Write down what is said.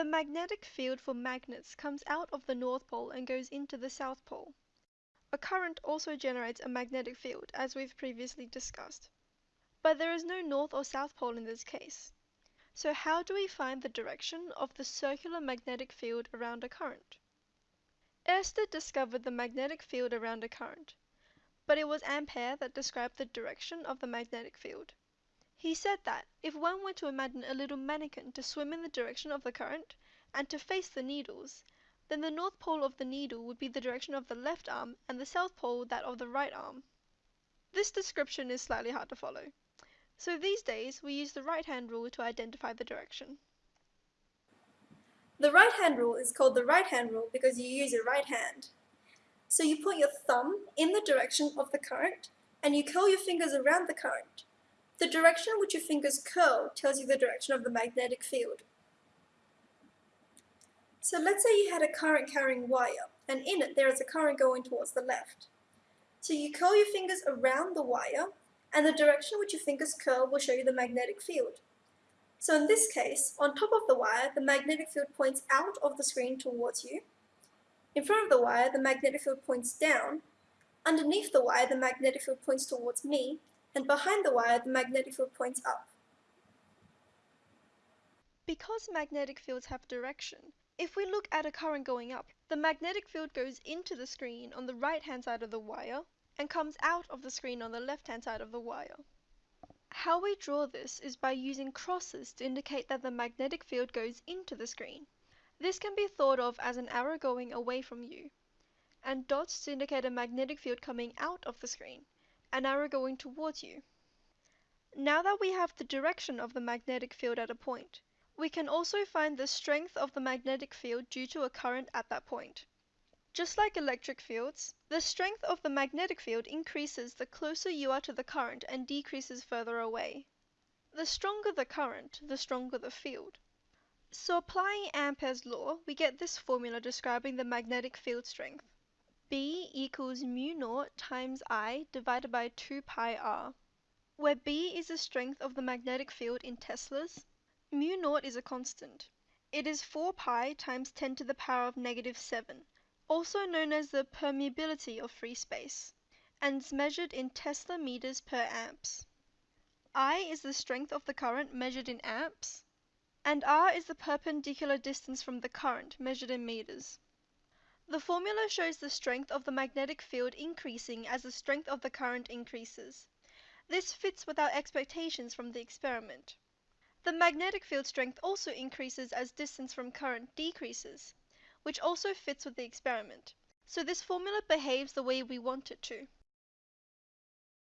The magnetic field for magnets comes out of the North Pole and goes into the South Pole. A current also generates a magnetic field, as we've previously discussed. But there is no North or South Pole in this case. So how do we find the direction of the circular magnetic field around a current? Oersted discovered the magnetic field around a current, but it was Ampere that described the direction of the magnetic field. He said that if one were to imagine a little mannikin to swim in the direction of the current and to face the needles, then the north pole of the needle would be the direction of the left arm and the south pole that of the right arm. This description is slightly hard to follow, so these days we use the right hand rule to identify the direction. The right hand rule is called the right hand rule because you use your right hand. So you put your thumb in the direction of the current and you curl your fingers around the current. The direction which your fingers curl tells you the direction of the magnetic field. So let's say you had a current carrying wire and in it there is a current going towards the left. So you curl your fingers around the wire and the direction which your fingers curl will show you the magnetic field. So in this case, on top of the wire, the magnetic field points out of the screen towards you. In front of the wire, the magnetic field points down. Underneath the wire, the magnetic field points towards me. And behind the wire, the magnetic field points up. Because magnetic fields have direction, if we look at a current going up, the magnetic field goes into the screen on the right hand side of the wire and comes out of the screen on the left hand side of the wire. How we draw this is by using crosses to indicate that the magnetic field goes into the screen. This can be thought of as an arrow going away from you, and dots to indicate a magnetic field coming out of the screen, an arrow going towards you. Now that we have the direction of the magnetic field at a point, we can also find the strength of the magnetic field due to a current at that point. Just like electric fields, the strength of the magnetic field increases the closer you are to the current and decreases further away. The stronger the current, the stronger the field. So applying Ampere's law, we get this formula describing the magnetic field strength. B equals mu naught times I divided by 2 pi r, where B is the strength of the magnetic field in teslas. Mu naught is a constant. It is 4 pi times 10 to the power of negative 7 also known as the permeability of free space, and is measured in Tesla meters per amps. I is the strength of the current measured in amps, and R is the perpendicular distance from the current measured in meters. The formula shows the strength of the magnetic field increasing as the strength of the current increases. This fits with our expectations from the experiment. The magnetic field strength also increases as distance from current decreases which also fits with the experiment. So this formula behaves the way we want it to.